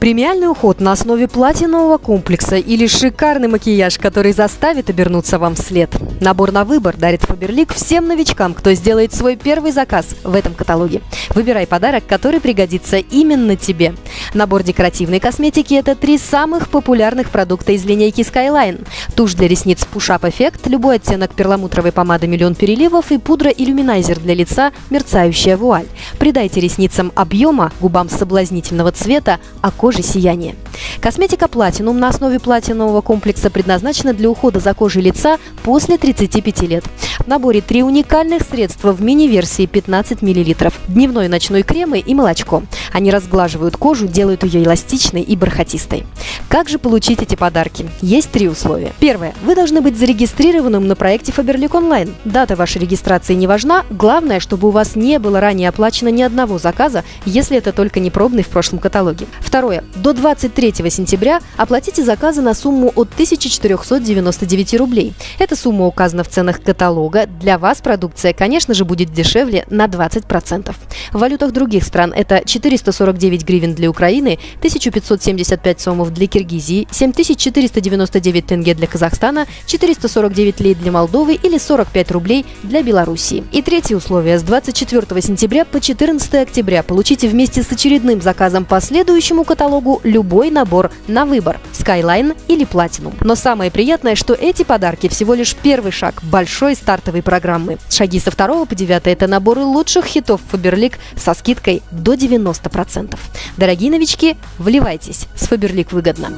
Премиальный уход на основе платинового комплекса или шикарный макияж, который заставит обернуться вам вслед. Набор на выбор дарит Фаберлик всем новичкам, кто сделает свой первый заказ в этом каталоге. Выбирай подарок, который пригодится именно тебе. Набор декоративной косметики – это три самых популярных продукта из линейки Skyline. Тушь для ресниц Push Up Effect, любой оттенок перламутровой помады «Миллион переливов» и пудра-иллюминайзер для лица «Мерцающая вуаль». Придайте ресницам объема, губам соблазнительного цвета, а коже сияние. Косметика Platinum на основе платинового комплекса предназначена для ухода за кожей лица после 35 лет. В наборе три уникальных средства в мини-версии 15 мл. Дневной и ночной кремы и молочко. Они разглаживают кожу, делают ее эластичной и бархатистой. Как же получить эти подарки? Есть три условия. Первое. Вы должны быть зарегистрированным на проекте Faberlic Online. Дата вашей регистрации не важна. Главное, чтобы у вас не было ранее оплачено ни одного заказа, если это только не пробный в прошлом каталоге. Второе. До 23 сентября оплатите заказы на сумму от 1499 рублей. Эта сумма указана в ценах каталога. Для вас продукция, конечно же, будет дешевле на 20%. В валютах других стран это 449 гривен для Украины, 1575 сомов для Киргизии, 7499 тенге для Казахстана, 449 лей для Молдовы или 45 рублей для Белоруссии. И третье условие. С 24 сентября по 14 октября получите вместе с очередным заказом по следующему каталогу любой набор на выбор – Skyline или Platinum. Но самое приятное, что эти подарки всего лишь первый шаг большой стартовой программы. Шаги со 2 по 9 – это наборы лучших хитов Faberlic со скидкой до 90%. Дорогие новички, вливайтесь, с Faberlic выгодно.